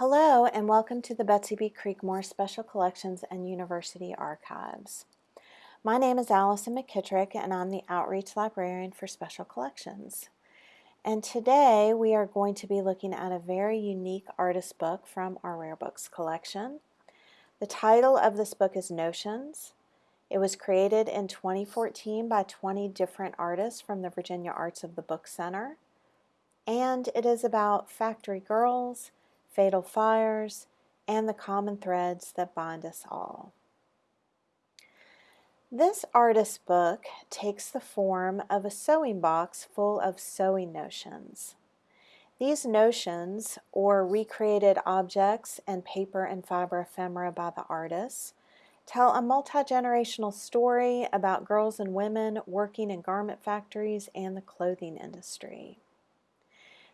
Hello and welcome to the Betsy B. Creekmore Special Collections and University Archives. My name is Allison McKittrick and I'm the Outreach Librarian for Special Collections. And today we are going to be looking at a very unique artist book from our Rare Books collection. The title of this book is Notions. It was created in 2014 by 20 different artists from the Virginia Arts of the Book Center. And it is about factory girls, fatal fires, and the common threads that bind us all. This artist book takes the form of a sewing box full of sewing notions. These notions, or recreated objects and paper and fiber ephemera by the artists, tell a multi-generational story about girls and women working in garment factories and the clothing industry.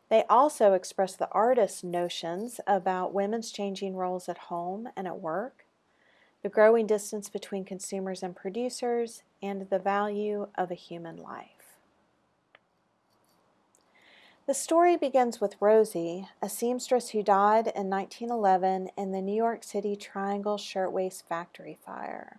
They also express the artist's notions about women's changing roles at home and at work, the growing distance between consumers and producers, and the value of a human life. The story begins with Rosie, a seamstress who died in 1911 in the New York City Triangle Shirtwaist Factory fire.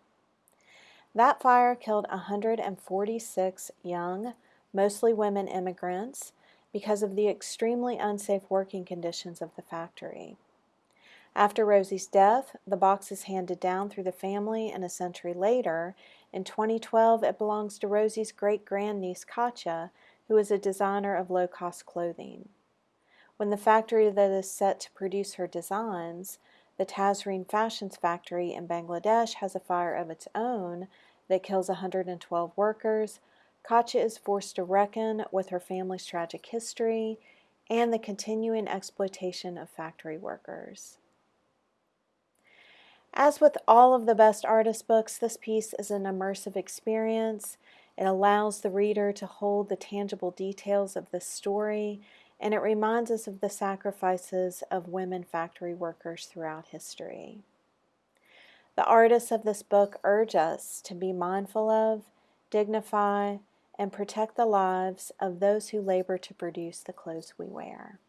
That fire killed 146 young, mostly women immigrants because of the extremely unsafe working conditions of the factory. After Rosie's death, the box is handed down through the family, and a century later, in 2012, it belongs to Rosie's great grandniece Katja, who is a designer of low cost clothing. When the factory that is set to produce her designs, the Tazreen Fashions factory in Bangladesh, has a fire of its own that kills 112 workers, Katja is forced to reckon with her family's tragic history and the continuing exploitation of factory workers. As with all of the best artist books, this piece is an immersive experience. It allows the reader to hold the tangible details of the story, and it reminds us of the sacrifices of women factory workers throughout history. The artists of this book urge us to be mindful of, dignify, and protect the lives of those who labor to produce the clothes we wear.